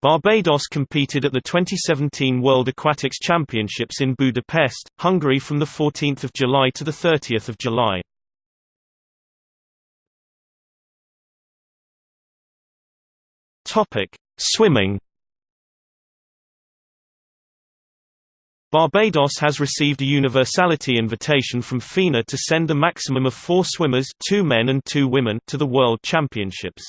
Barbados competed at the 2017 World Aquatics Championships in Budapest, Hungary from 14 July to 30 July. Swimming Barbados has received a universality invitation from FINA to send a maximum of four swimmers two men and two women to the World Championships.